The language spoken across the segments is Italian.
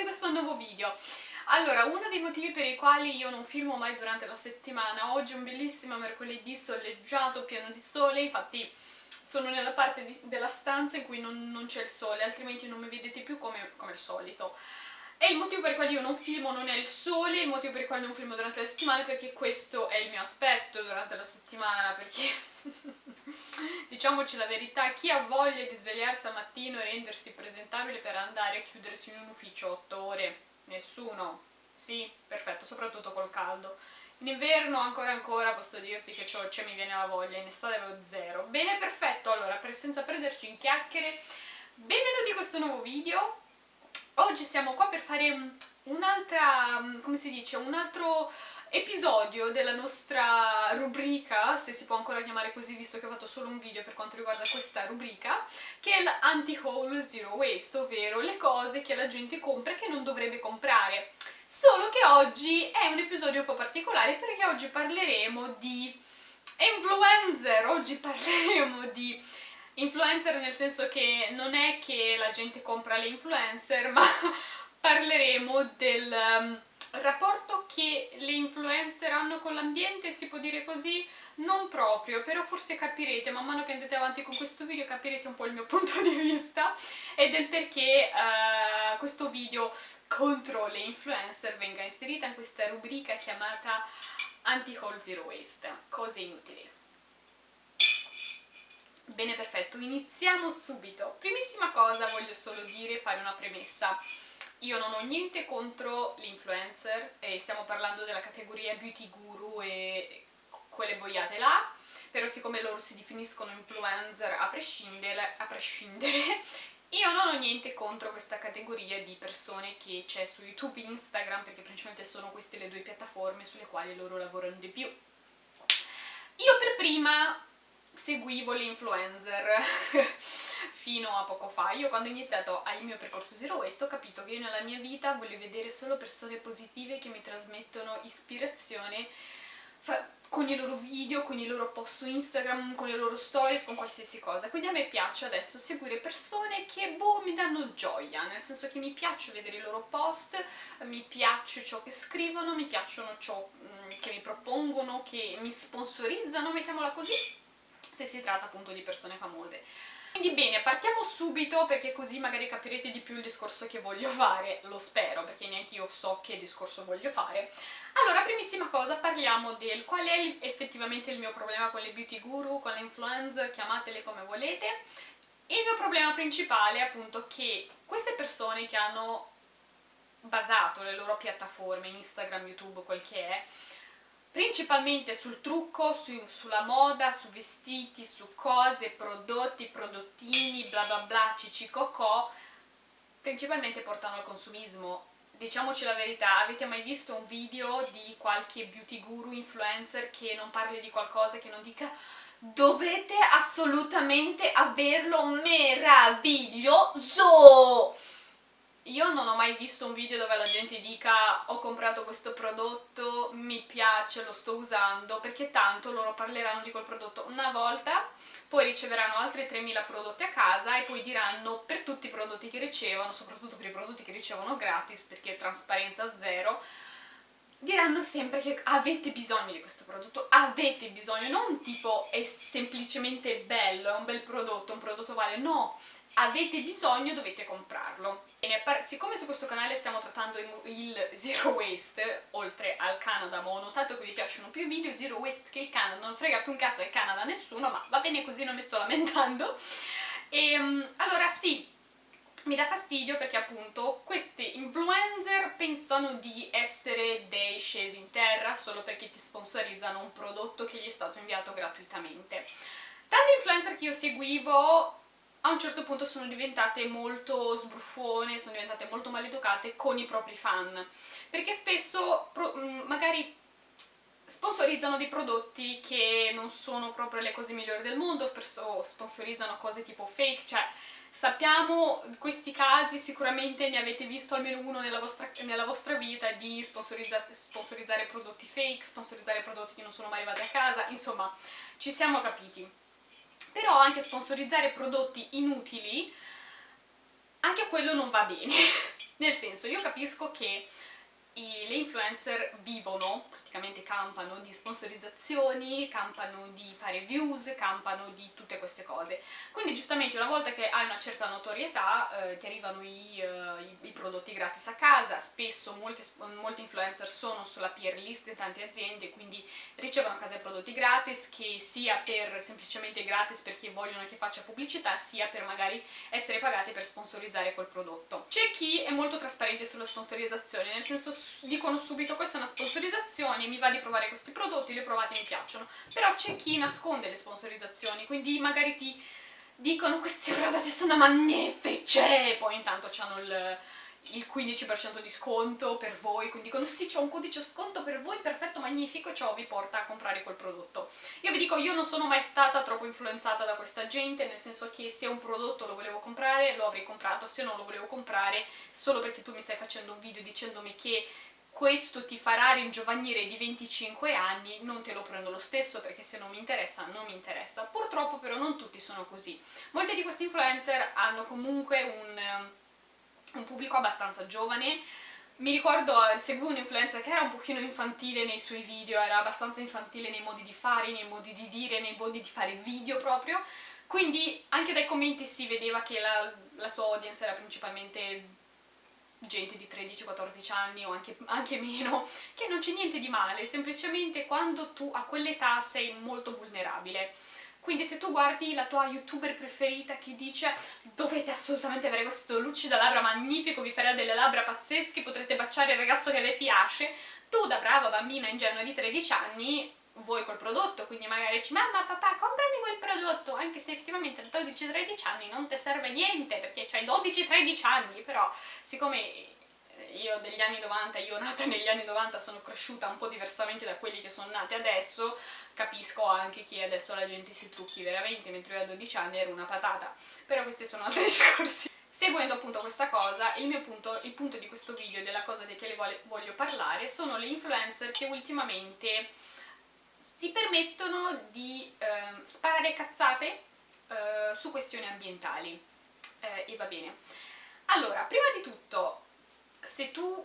a questo nuovo video. Allora, uno dei motivi per i quali io non filmo mai durante la settimana, oggi è un bellissimo mercoledì soleggiato, pieno di sole, infatti sono nella parte di, della stanza in cui non, non c'è il sole, altrimenti non mi vedete più come, come al solito. E il motivo per il quale io non filmo non è il sole, il motivo per il quale non filmo durante la settimana è perché questo è il mio aspetto durante la settimana, perché diciamoci la verità, chi ha voglia di svegliarsi al mattino e rendersi presentabile per andare a chiudersi in un ufficio 8 ore? Nessuno. Sì, perfetto, soprattutto col caldo. In inverno ancora ancora posso dirti che cioè, mi viene la voglia, in estate avevo zero. Bene, perfetto, allora, per, senza perderci in chiacchiere, benvenuti a questo nuovo video oggi siamo qua per fare un'altra, come si dice, un altro episodio della nostra rubrica, se si può ancora chiamare così visto che ho fatto solo un video per quanto riguarda questa rubrica, che è l'anti-haul zero waste, ovvero le cose che la gente compra e che non dovrebbe comprare. Solo che oggi è un episodio un po' particolare perché oggi parleremo di influencer, oggi parleremo di influencer nel senso che non è che la gente compra le influencer, ma parleremo del um, rapporto che le influencer hanno con l'ambiente, si può dire così? Non proprio, però forse capirete, man mano che andate avanti con questo video capirete un po' il mio punto di vista e del perché uh, questo video contro le influencer venga inserita in questa rubrica chiamata Anti-Haul Zero Waste, cose inutili. Bene, perfetto, iniziamo subito. Primissima cosa voglio solo dire, fare una premessa. Io non ho niente contro l'influencer, e stiamo parlando della categoria beauty guru e quelle boiate là, però siccome loro si definiscono influencer a prescindere, a prescindere io non ho niente contro questa categoria di persone che c'è su YouTube e Instagram, perché principalmente sono queste le due piattaforme sulle quali loro lavorano di più. Io per prima seguivo le influencer fino a poco fa. Io quando ho iniziato il mio percorso Zero Waste ho capito che io nella mia vita voglio vedere solo persone positive che mi trasmettono ispirazione con i loro video, con i loro post su Instagram, con le loro stories, con qualsiasi cosa. Quindi a me piace adesso seguire persone che, boh, mi danno gioia, nel senso che mi piace vedere i loro post, mi piace ciò che scrivono, mi piacciono ciò mm, che mi propongono, che mi sponsorizzano, mettiamola così, se si tratta appunto di persone famose. Quindi bene, partiamo subito perché così magari capirete di più il discorso che voglio fare, lo spero, perché neanche io so che discorso voglio fare. Allora, primissima cosa, parliamo del qual è effettivamente il mio problema con le beauty guru, con le influencer, chiamatele come volete. Il mio problema principale è appunto che queste persone che hanno basato le loro piattaforme, Instagram, YouTube, quel che è, principalmente sul trucco, su, sulla moda, su vestiti, su cose, prodotti, prodottini, bla bla bla, cicicocò, principalmente portano al consumismo. Diciamoci la verità, avete mai visto un video di qualche beauty guru influencer che non parli di qualcosa, che non dica dovete assolutamente averlo meraviglioso! Io non ho mai visto un video dove la gente dica ho comprato questo prodotto, mi piace, lo sto usando, perché tanto loro parleranno di quel prodotto. Una volta, poi riceveranno altri 3000 prodotti a casa e poi diranno per tutti i prodotti che ricevono, soprattutto per i prodotti che ricevono gratis, perché trasparenza zero, diranno sempre che avete bisogno di questo prodotto, avete bisogno, non tipo è semplicemente bello, è un bel prodotto, un prodotto vale, no, avete bisogno dovete comprarlo. Bene, siccome su questo canale stiamo trattando il zero waste, oltre al Canada, ma ho notato che vi piacciono più i video zero waste che il Canada, non frega più un cazzo del Canada a nessuno, ma va bene così, non mi sto lamentando. E, ehm, allora sì, mi dà fastidio perché appunto questi influencer pensano di essere dei scesi in terra solo perché ti sponsorizzano un prodotto che gli è stato inviato gratuitamente. Tante influencer che io seguivo a un certo punto sono diventate molto sbruffone, sono diventate molto maleducate con i propri fan, perché spesso mm, magari sponsorizzano dei prodotti che non sono proprio le cose migliori del mondo, o sponsorizzano cose tipo fake, cioè sappiamo questi casi, sicuramente ne avete visto almeno uno nella vostra, nella vostra vita di sponsorizza, sponsorizzare prodotti fake, sponsorizzare prodotti che non sono mai arrivati a casa, insomma ci siamo capiti però anche sponsorizzare prodotti inutili anche quello non va bene. Nel senso, io capisco che i, le influencer vivono, praticamente campano di sponsorizzazioni, campano di fare views, campano di tutte queste cose. Quindi giustamente una volta che hai una certa notorietà eh, ti arrivano i, uh, i, i, prodotti gratis a casa, spesso molti, molti influencer sono sulla peer list di tante aziende, quindi ricevono a casa i prodotti gratis, che sia per semplicemente gratis perché vogliono che faccia pubblicità, sia per magari essere pagati per sponsorizzare quel prodotto. C'è chi è molto trasparente sulla sponsorizzazione, nel senso dicono subito questa è una sponsorizzazione, mi va di provare questi prodotti, li ho provati e mi piacciono, però c'è chi nasconde le sponsorizzazioni, quindi magari ti dicono questi prodotti sono magnifici e poi intanto hanno il, il 15% di sconto per voi, quindi dicono sì c'è un codice sconto per voi, perfetto, magnifico, ciò vi porta a comprare quel prodotto. Io vi dico, io non sono mai stata troppo influenzata da questa gente, nel senso che se un prodotto lo volevo comprare lo avrei comprato, se non lo volevo comprare solo perché tu mi stai facendo un video dicendomi che questo ti farà ringiovanire di 25 anni, non te lo prendo lo stesso perché se non mi interessa, non mi interessa. Purtroppo però non tutti sono così. Molti di questi influencer hanno comunque un, um, un pubblico abbastanza giovane, mi ricordo, eh, seguivo un influencer che era un pochino infantile nei suoi video, era abbastanza infantile nei modi di fare, nei modi di dire, nei modi di fare video proprio, quindi anche dai commenti si vedeva che la, la sua audience era principalmente gente di 13-14 anni o anche, anche, meno, che non c'è niente di male, semplicemente quando tu a quell'età sei molto vulnerabile. Quindi se tu guardi la tua youtuber preferita che dice dovete assolutamente avere questo lucido labbra magnifico, vi farà delle labbra pazzesche, potrete baciare il ragazzo che vi piace, tu da brava bambina ingenua di 13 anni vuoi quel prodotto, quindi magari dici mamma, papà, comprami quel prodotto, anche se effettivamente a 12-13 anni non ti serve niente, perché c'hai 12-13 anni, però siccome io degli anni 90, io nata negli anni 90 sono cresciuta un po' diversamente da quelli che sono nati adesso, capisco anche che adesso la gente si trucchi veramente, mentre io a 12 anni ero una patata, però questi sono altri discorsi. Seguendo appunto questa cosa, il mio punto, il punto di questo video della cosa di che le voglio parlare sono le influencer che ultimamente si permettono di eh, sparare cazzate eh, su questioni ambientali eh, e va bene. Allora, prima di tutto, se tu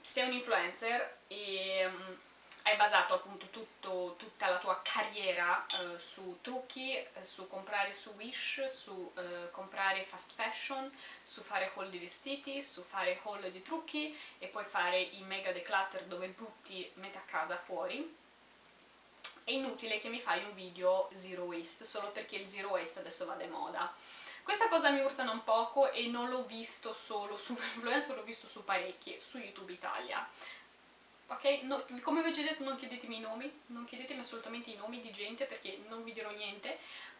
sei un influencer e um, hai basato appunto tutto, tutta la tua carriera uh, su trucchi, eh, su comprare su Wish, su uh, comprare fast fashion, su fare haul di vestiti, su fare haul di trucchi e poi fare i mega declutter dove butti metà casa fuori, è inutile che mi fai un video zero waste solo perché il zero waste adesso va di moda. Questa cosa mi urtano un poco e non l'ho visto solo su influencer, l'ho visto su parecchi, su YouTube Italia. Ok? No, come vi ho già detto non chiedetemi i nomi, non chiedetemi assolutamente i nomi di gente perché non vi dirò niente,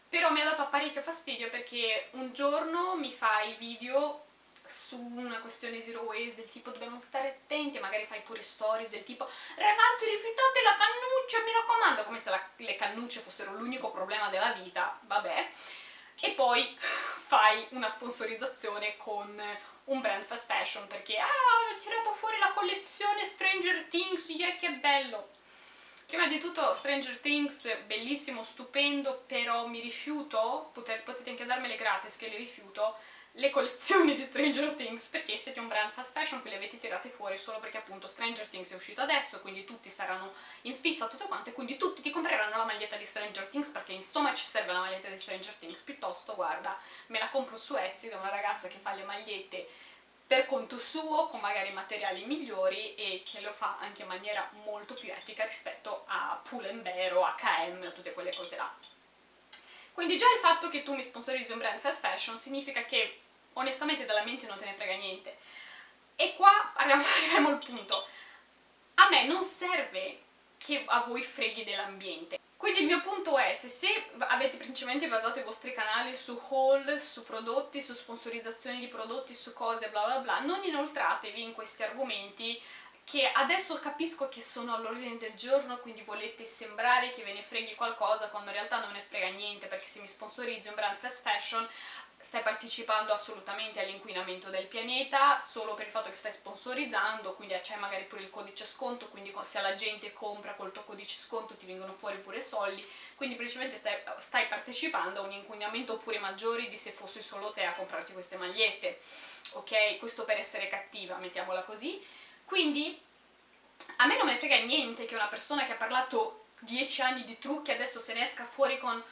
però mi ha dato parecchio fastidio perché un giorno mi fai video su una questione zero waste del tipo dobbiamo stare attenti, magari fai pure stories del tipo ragazzi rifiutate la cannuccia, mi raccomando, come se la, le cannucce fossero l'unico problema della vita, vabbè, e poi fai una sponsorizzazione con un brand fast fashion perché ah, ho tirato fuori la collezione Stranger Things, yeah, che bello! Prima di tutto Stranger Things, bellissimo, stupendo, però mi rifiuto, potete, anche darmele gratis che le rifiuto, le collezioni di Stranger Things perché siete un brand fast fashion che le avete tirate fuori solo perché appunto Stranger Things è uscito adesso quindi tutti saranno in fissa tutto quanto e quindi tutti ti compreranno la maglietta di Stranger Things perché insomma ci serve la maglietta di Stranger Things piuttosto guarda me la compro su Etsy da una ragazza che fa le magliette per conto suo, con magari materiali migliori e che lo fa anche in maniera molto più etica rispetto a Pull&Bear o H&M o tutte quelle cose là. Quindi già il fatto che tu mi sponsorizzi un brand fast fashion significa che onestamente dalla mente non te ne frega niente. E qua arriviamo, arriviamo al punto. A me non serve che a voi freghi dell'ambiente. Quindi il mio punto è, se, se avete principalmente basato i vostri canali su haul, su prodotti, su sponsorizzazioni di prodotti, su cose bla bla bla, non inoltratevi in questi argomenti che adesso capisco che sono all'ordine del giorno, quindi volete sembrare che ve ne freghi qualcosa quando in realtà non ne frega niente, perché se mi sponsorizzi un brand fast fashion stai partecipando assolutamente all'inquinamento del pianeta solo per il fatto che stai sponsorizzando, quindi c'è magari pure il codice sconto, quindi se la gente compra col tuo codice sconto ti vengono fuori pure soldi, quindi principalmente stai, stai partecipando a un inquinamento pure maggiore di se fossi solo te a comprarti queste magliette, ok? Questo per essere cattiva, mettiamola così. Quindi a me non me ne frega niente che una persona che ha parlato 10 anni di trucchi adesso se ne esca fuori con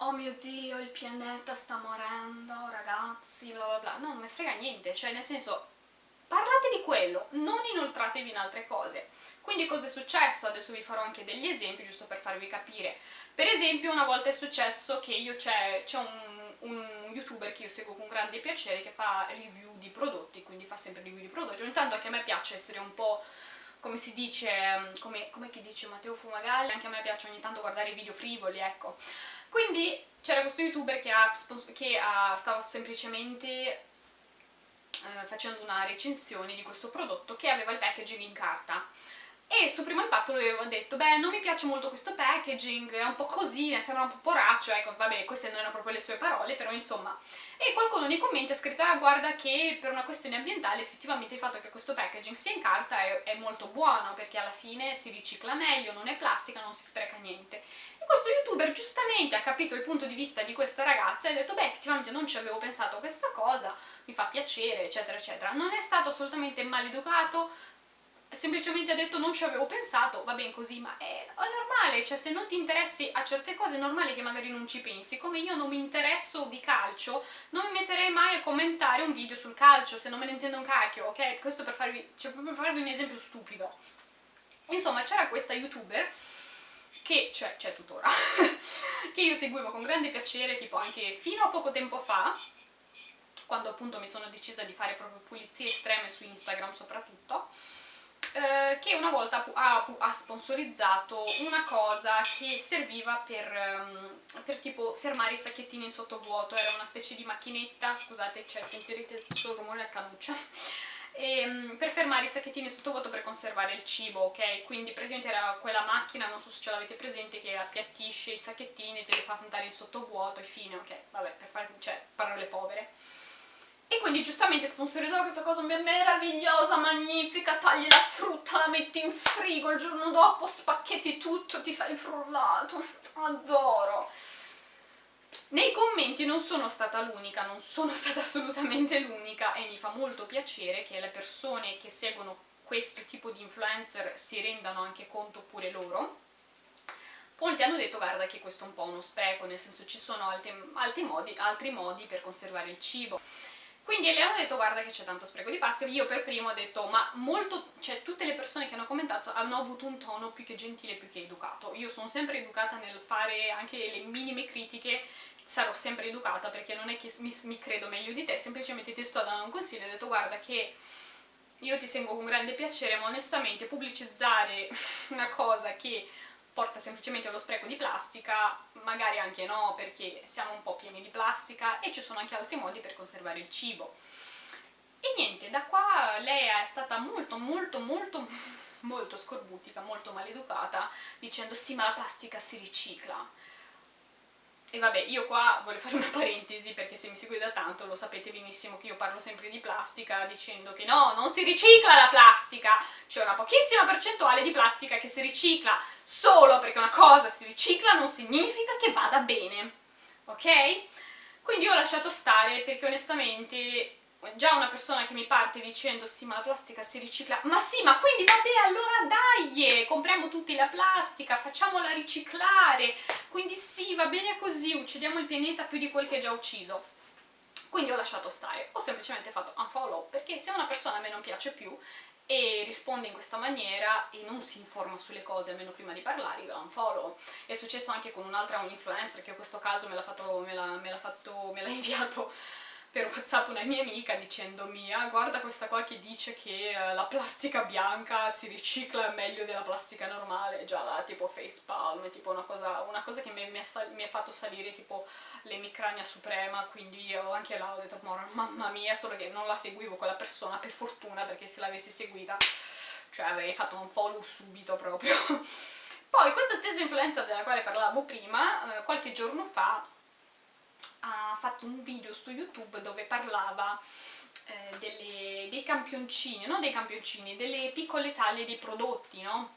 oh mio dio il pianeta sta morendo ragazzi bla bla bla. No non mi frega niente cioè nel senso parlate di quello non inoltratevi in altre cose quindi cosa è successo? adesso vi farò anche degli esempi giusto per farvi capire per esempio una volta è successo che io c'è un, un youtuber che io seguo con grande piacere che fa review di prodotti quindi fa sempre review di prodotti ogni tanto anche a me piace essere un po' come si dice, come, come chi dice Matteo Fumagalli, anche a me piace ogni tanto guardare video frivoli, ecco. Quindi c'era questo youtuber che, ha, che ha, stava semplicemente eh, facendo una recensione di questo prodotto che aveva il packaging in carta e su primo impatto lui aveva detto beh non mi piace molto questo packaging, è un po' così, sembra un po' poraccio, ecco vabbè queste non erano proprio le sue parole però insomma. E qualcuno nei commenti ha scritto ah guarda che per una questione ambientale effettivamente il fatto che questo packaging sia in carta è, è molto buono perché alla fine si ricicla meglio, non è plastica, non si spreca niente. E questo youtuber giustamente ha capito il punto di vista di questa ragazza e ha detto beh effettivamente non ci avevo pensato a questa cosa, mi fa piacere eccetera eccetera. Non è stato assolutamente maleducato semplicemente ha detto non ci avevo pensato, va bene così, ma è, normale, cioè se non ti interessi a certe cose è normale che magari non ci pensi, come io non mi interesso di calcio, non mi metterei mai a commentare un video sul calcio se non me ne intendo un cacchio, ok? Questo per farvi, cioè, per farvi un esempio stupido. Insomma, c'era questa youtuber che c'è, c'è tuttora, che io seguivo con grande piacere, tipo anche fino a poco tempo fa, quando appunto mi sono decisa di fare proprio pulizie estreme su Instagram soprattutto, eh, che una volta ha, ha, sponsorizzato una cosa che serviva per, um, per, tipo fermare i sacchettini in sottovuoto, era una specie di macchinetta, scusate, cioè sentirete il rumore a canuccia, e, um, per fermare i sacchettini sottovuoto per conservare il cibo, ok? Quindi praticamente era quella macchina, non so se ce l'avete presente, che appiattisce i sacchettini, te li fa andare in sottovuoto e fine, ok? Vabbè, per fare, cioè, parole povere. E quindi giustamente sponsorizzava questa cosa meravigliosa, magnifica, tagli la frutta, la metti in frigo, il giorno dopo spacchetti tutto, ti fai frullato, adoro! Nei commenti non sono stata l'unica, non sono stata assolutamente l'unica e mi fa molto piacere che le persone che seguono questo tipo di influencer si rendano anche conto pure loro. Molti hanno detto guarda che questo è un po' uno spreco, nel senso ci sono altri, altri, modi, altri modi per conservare il cibo. Quindi le hanno detto guarda che c'è tanto spreco di plastica, io per primo ho detto ma molto, cioè tutte le persone che hanno commentato hanno avuto un tono più che gentile, più che educato. Io sono sempre educata nel fare anche le minime critiche, sarò sempre educata perché non è che mi, mi credo meglio di te, semplicemente ti sto dando un consiglio, ho detto guarda che io ti seguo con grande piacere ma onestamente pubblicizzare una cosa che porta semplicemente allo spreco di plastica, magari anche no perché siamo un po' pieni di plastica e ci sono anche altri modi per conservare il cibo. E niente, da qua lei è stata molto molto molto molto scorbutica, molto maleducata, dicendo sì ma la plastica si ricicla. E vabbè, io qua voglio fare una parentesi perché se mi seguite da tanto lo sapete benissimo che io parlo sempre di plastica dicendo che no, non si ricicla la plastica, c'è una pochissima percentuale di plastica che si ricicla, solo perché una cosa si ricicla non significa che vada bene, ok? Quindi ho lasciato stare perché onestamente già una persona che mi parte dicendo sì ma la plastica si ricicla, ma sì ma quindi vabbè allora dai, compriamo tutti la plastica, facciamola riciclare, quindi sì va bene così, uccidiamo il pianeta più di quel che è già ucciso. Quindi ho lasciato stare, ho semplicemente fatto unfollow, perché se una persona a me non piace più e risponde in questa maniera e non si informa sulle cose almeno prima di parlare, io la unfollow. È successo anche con un'altra un influencer che in questo caso me l'ha inviato per whatsapp una mia amica dicendomi ah guarda questa qua che dice che uh, la plastica bianca si ricicla meglio della plastica normale. Già là tipo facepalm tipo una cosa, una cosa che mi, mi, ha mi, ha fatto salire tipo l'emicrania suprema quindi io anche là ho detto mamma mia solo che non la seguivo quella persona per fortuna perché se l'avessi seguita cioè avrei fatto un follow subito proprio. Poi questa stessa influenza della quale parlavo prima eh, qualche giorno fa ha fatto un video su YouTube dove parlava eh, delle, dei campioncini, non dei campioncini, delle piccole taglie dei prodotti, no?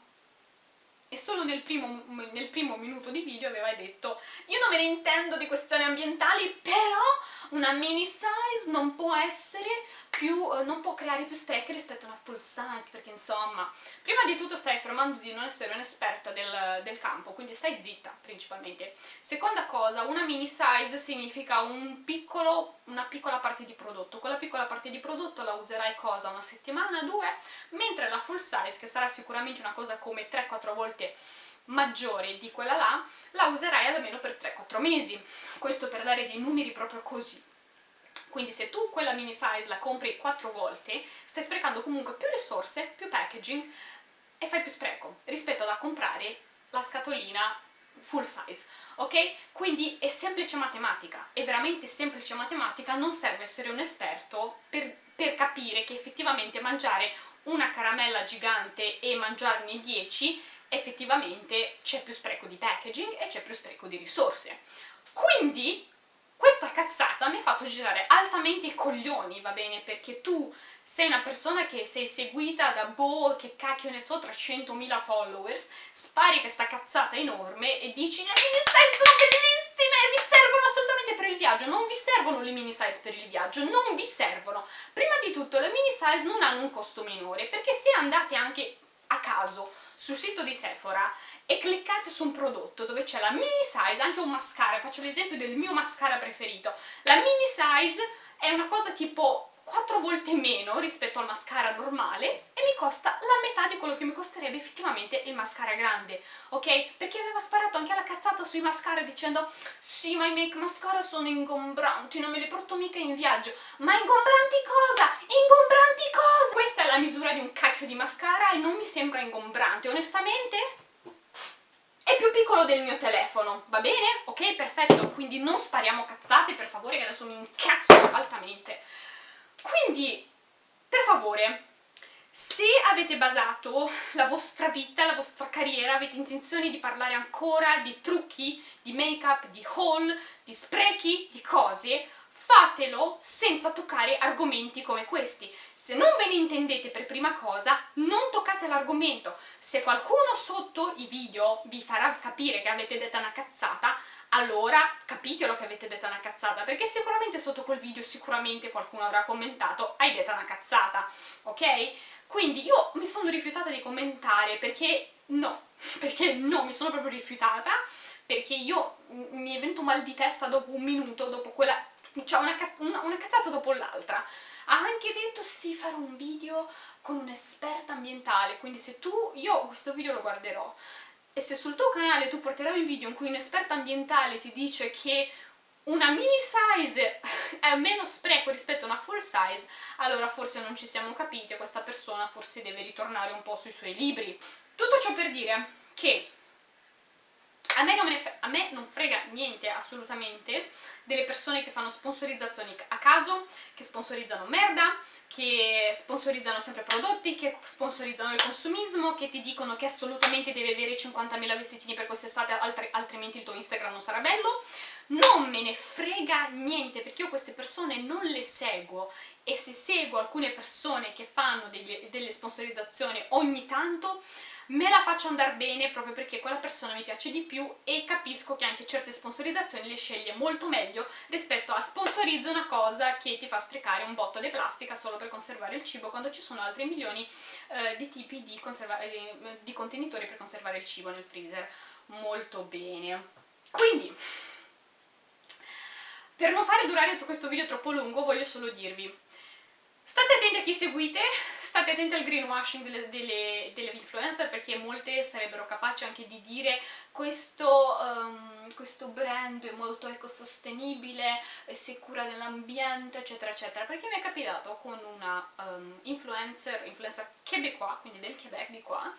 E solo nel primo, nel primo minuto di video aveva detto io non me ne intendo di questioni ambientali, però una mini size non può essere più, eh, non può creare più sprechi rispetto a una full size, perché insomma, prima di tutto stai affermando di non essere un'esperta del, del, campo, quindi stai zitta principalmente. Seconda cosa, una mini size significa un piccolo, una piccola parte di prodotto, quella piccola parte di prodotto la userai cosa? Una settimana, due, mentre la full size, che sarà sicuramente una cosa come 3-4 volte maggiore di quella là, la userai almeno per 3-4 mesi. Questo per dare dei numeri proprio così. Quindi se tu quella mini size la compri 4 volte, stai sprecando comunque più risorse, più packaging e fai più spreco rispetto a comprare la scatolina full size, ok? Quindi è semplice matematica, è veramente semplice matematica, non serve essere un esperto per, per capire che effettivamente mangiare una caramella gigante e mangiarne 10 effettivamente c'è più spreco di packaging e c'è più spreco di risorse. Quindi questa cazzata mi ha fatto girare altamente i coglioni, va bene? Perché tu sei una persona che sei seguita da boh, che cacchio ne so, 300.000 followers, spari questa cazzata enorme e dici le mini size sono bellissime, mi servono assolutamente per il viaggio, non vi servono le mini size per il viaggio, non vi servono. Prima di tutto le mini size non hanno un costo minore, perché se andate anche a caso sul sito di Sephora e cliccate su un prodotto dove c'è la mini size, anche un mascara, faccio l'esempio del mio mascara preferito, la mini size è una cosa tipo 4 volte meno rispetto al mascara normale e mi costa la metà di quello che mi costerebbe effettivamente il mascara grande, ok? Perché aveva sparato anche alla cazzata sui mascara dicendo sì ma i make mascara sono ingombranti, non me li porto mica in viaggio ma ingombranti cosa? Ingombranti cosa? Questa è la misura di un cacchio di mascara e non mi sembra ingombrante, onestamente è più piccolo del mio telefono, va bene? Ok, perfetto, quindi non spariamo cazzate per favore che adesso mi incazzo altamente quindi, per favore, se avete basato la vostra vita, la vostra carriera, avete intenzione di parlare ancora di trucchi, di make-up, di haul, di sprechi, di cose, fatelo senza toccare argomenti come questi. Se non ve ne intendete per prima cosa, non toccate l'argomento. Se qualcuno sotto i video vi farà capire che avete detto una cazzata, allora capitelo che avete detto una cazzata, perché sicuramente sotto quel video sicuramente qualcuno avrà commentato hai detto una cazzata, ok? Quindi io mi sono rifiutata di commentare perché no, perché no, mi sono proprio rifiutata, perché io mi è venuto mal di testa dopo un minuto, dopo quella... cioè una, una, una cazzata dopo l'altra. Ha anche detto sì, farò un video con un'esperta ambientale, quindi se tu... io questo video lo guarderò, e se sul tuo canale tu porterai un video in cui un esperto ambientale ti dice che una mini size è meno spreco rispetto a una full size, allora forse non ci siamo capiti e questa persona forse deve ritornare un po' sui suoi libri. Tutto ciò per dire che a me, a me, non frega niente assolutamente delle persone che fanno sponsorizzazioni a caso, che sponsorizzano merda, che sponsorizzano sempre prodotti, che sponsorizzano il consumismo, che ti dicono che assolutamente devi avere 50.000 vestitini per quest'estate, altri, altrimenti il tuo Instagram non sarà bello. Non me ne frega niente, perché io queste persone non le seguo e se seguo alcune persone che fanno delle, delle sponsorizzazioni ogni tanto, me la faccio andare bene proprio perché quella persona mi piace di più e capisco che anche certe sponsorizzazioni le sceglie molto meglio rispetto a sponsorizzo una cosa che ti fa sprecare un botto di plastica solo per conservare il cibo quando ci sono altri milioni eh, di tipi di, eh, di contenitori per conservare il cibo nel freezer. Molto bene. Quindi, per non fare durare questo video troppo lungo voglio solo dirvi State attenti a chi seguite, state attenti al greenwashing delle, delle, delle influencer perché molte sarebbero capaci anche di dire questo, um, questo brand è molto ecosostenibile, si cura dell'ambiente eccetera eccetera. Perché mi è capitato con una um, influencer, influencer québécois, quindi del Quebec di qua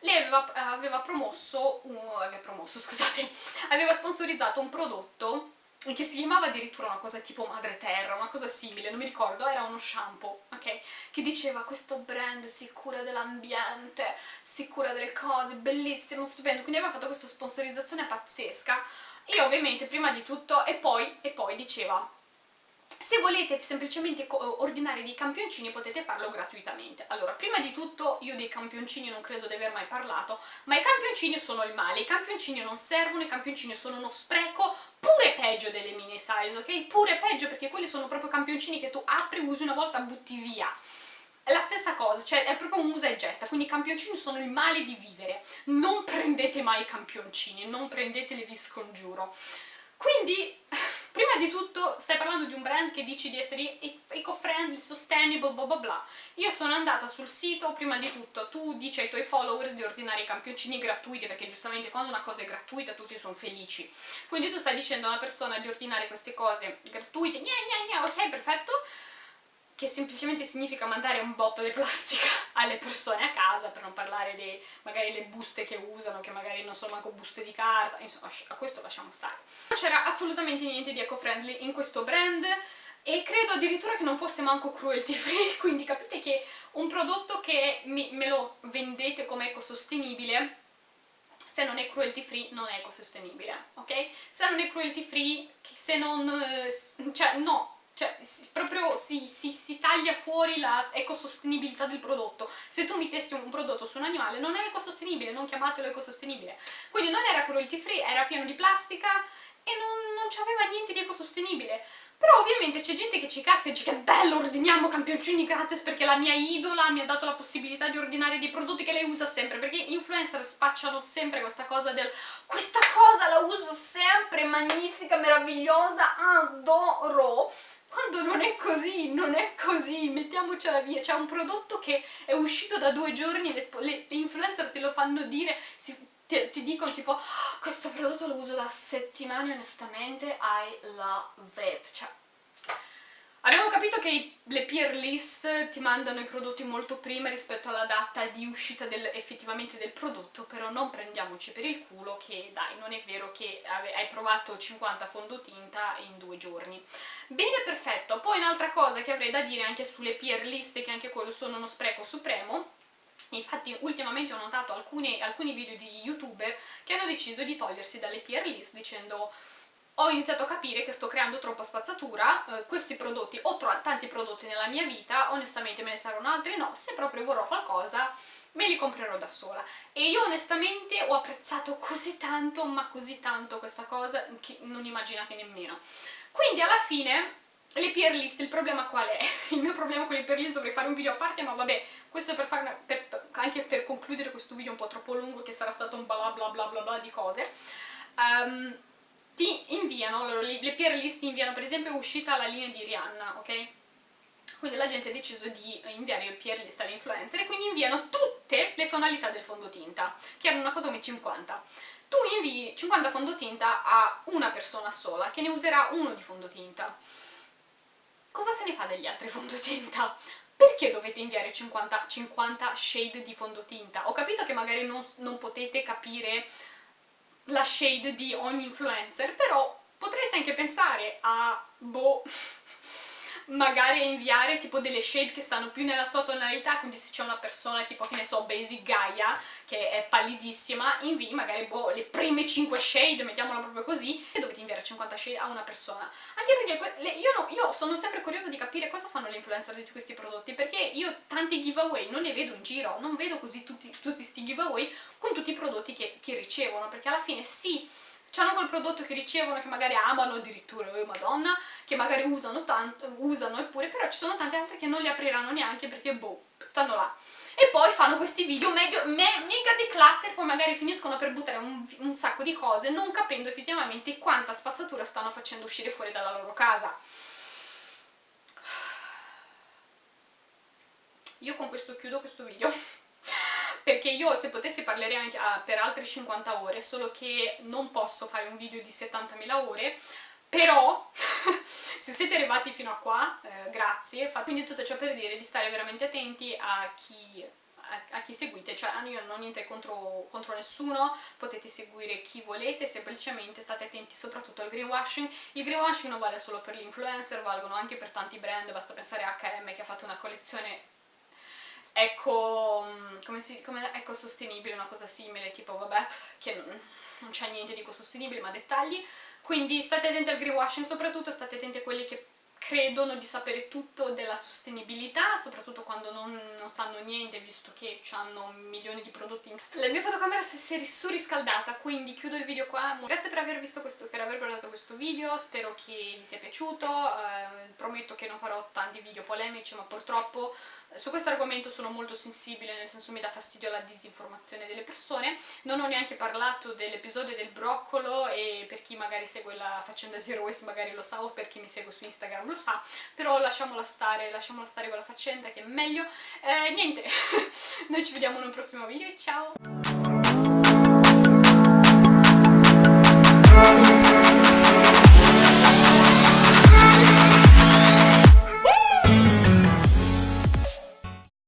lei aveva, aveva promosso, uh, aveva promosso scusate, aveva sponsorizzato un prodotto che si chiamava addirittura una cosa tipo Madre Terra, una cosa simile, non mi ricordo, era uno shampoo, ok? Che diceva questo brand si cura dell'ambiente, si cura delle cose, bellissimo, stupendo, quindi aveva fatto questa sponsorizzazione pazzesca. Io ovviamente prima di tutto, e poi, e poi diceva se volete semplicemente ordinare dei campioncini potete farlo gratuitamente. Allora, prima di tutto io dei campioncini non credo di aver mai parlato, ma i campioncini sono il male, i campioncini non servono, i campioncini sono uno spreco, pure peggio delle mini size, ok? Pure peggio perché quelli sono proprio campioncini che tu apri, usi una volta, butti via. La stessa cosa, cioè è proprio un usa e getta, quindi i campioncini sono il male di vivere. Non prendete mai i campioncini, non prendeteli, vi scongiuro. Quindi, prima di tutto, stai parlando di un brand che dici di essere eco-friendly, sustainable, bla bla bla. Io sono andata sul sito, prima di tutto, tu dici ai tuoi followers di ordinare i campioncini gratuiti, perché giustamente quando una cosa è gratuita tutti sono felici. Quindi tu stai dicendo a una persona di ordinare queste cose gratuite, gna gna gna, ok, perfetto, che semplicemente significa mandare un botto di plastica alle persone a casa, per non parlare di magari le buste che usano, che magari non sono manco buste di carta, insomma a questo lasciamo stare. Non c'era assolutamente niente di eco-friendly in questo brand, e credo addirittura che non fosse manco cruelty free, quindi capite che un prodotto che mi, me lo vendete come ecosostenibile, se non è cruelty free non è ecosostenibile, ok? Se non è cruelty free, se non... Eh, cioè no, cioè proprio si, si, si, taglia fuori la ecosostenibilità del prodotto. Se tu mi testi un prodotto su un animale non è ecosostenibile, non chiamatelo ecosostenibile. Quindi non era cruelty free, era pieno di plastica e non, non c'aveva niente di ecosostenibile. Però ovviamente c'è gente che ci casca e dice che bello, ordiniamo campioncini gratis perché la mia idola mi ha dato la possibilità di ordinare dei prodotti che lei usa sempre, perché gli influencer spacciano sempre questa cosa del questa cosa la uso sempre, magnifica, meravigliosa, adoro quando non è così, non è così, mettiamocela via, c'è un prodotto che è uscito da due giorni, le, le, le influencer te lo fanno dire, si, ti, ti, dicono tipo oh, questo prodotto lo uso da settimane onestamente, I love it, cioè Abbiamo capito che le peer list ti mandano i prodotti molto prima rispetto alla data di uscita del, effettivamente del prodotto, però non prendiamoci per il culo che dai, non è vero che hai provato 50 fondotinta in due giorni. Bene, perfetto. Poi un'altra cosa che avrei da dire anche sulle peer list, che anche quello sono uno spreco supremo, Infatti ultimamente ho notato alcuni, alcuni video di youtuber che hanno deciso di togliersi dalle peer list dicendo ho iniziato a capire che sto creando troppa spazzatura, eh, questi prodotti, ho tanti prodotti nella mia vita, onestamente me ne saranno altri no, se proprio vorrò qualcosa me li comprerò da sola. E io onestamente ho apprezzato così tanto, ma così tanto questa cosa, che non immaginate nemmeno. Quindi alla fine le peer list, il problema qual è? Il mio problema con le peer list dovrei fare un video a parte, ma vabbè, questo è per fare una, per, anche per concludere questo video un po' troppo lungo, che sarà stato un bla bla bla bla bla di cose. Um, ti inviano, allora, le peer list inviano, per esempio è uscita la linea di Rihanna, ok? Quindi la gente ha deciso di inviare il peer list alle influencer e quindi inviano tutte le tonalità del fondotinta, che erano una cosa come 50. Tu invii 50 fondotinta a una persona sola, che ne userà uno di fondotinta. Cosa se ne fa degli altri fondotinta? Perché dovete inviare 50, 50 shade di fondotinta? Ho capito che magari non, non potete capire la shade di ogni influencer, però potreste anche pensare a, boh, magari inviare tipo delle shade che stanno più nella sua tonalità, quindi se c'è una persona tipo, che ne so, Basic Gaia, che è pallidissima, invii magari boh, le prime 5 shade, mettiamola proprio così, e dovete inviare 50 shade a una persona. Anche perché le, io, no, io, sono sempre curiosa di capire cosa fanno le influencer di questi prodotti, perché io tanti giveaway non ne vedo in giro, non vedo così tutti questi giveaway con tutti i prodotti che, che ricevono, perché alla fine sì, hanno quel prodotto che ricevono, che magari amano addirittura, oh madonna, che magari usano tanto, usano eppure, però ci sono tante altre che non li apriranno neanche perché boh, stanno là. E poi fanno questi video mega, me, mega declutter, poi magari finiscono per buttare un, un sacco di cose, non capendo effettivamente quanta spazzatura stanno facendo uscire fuori dalla loro casa. Io con questo chiudo questo video perché io se potessi parlerei anche ah, per altre 50 ore, solo che non posso fare un video di 70.000 ore, però se siete arrivati fino a qua, eh, grazie, quindi tutto ciò per dire di stare veramente attenti a chi a, chi seguite, cioè io non ho niente contro, contro nessuno, potete seguire chi volete, semplicemente state attenti soprattutto al greenwashing. Il greenwashing non vale solo per gli influencer, valgono anche per tanti brand, basta pensare a H&M che ha fatto una collezione eco, come si, come ecosostenibile, una cosa simile, tipo vabbè, che non, non c'è niente di ecosostenibile, ma dettagli. Quindi state attenti al greenwashing, soprattutto state attenti a quelli che credono di sapere tutto della sostenibilità, soprattutto quando non, non sanno niente, visto che hanno milioni di prodotti. La mia fotocamera si è surriscaldata, quindi chiudo il video qua. Grazie per aver visto questo, per aver guardato questo video, spero che vi sia piaciuto, eh, prometto che non farò tanti video polemici, ma purtroppo su questo argomento sono molto sensibile, nel senso mi dà fastidio la disinformazione delle persone, non ho neanche parlato dell'episodio del broccolo e per chi magari segue la faccenda Zero Waste magari lo sa o per chi mi segue su Instagram lo sa, però lasciamola stare, lasciamola stare con la faccenda che è meglio. Eh, niente, noi ci vediamo in un prossimo video, ciao!